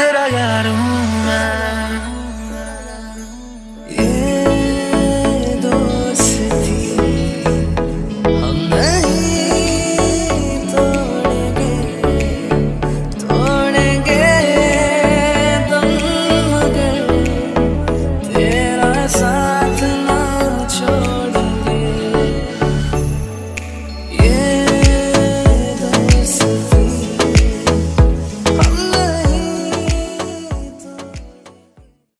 that I got a man.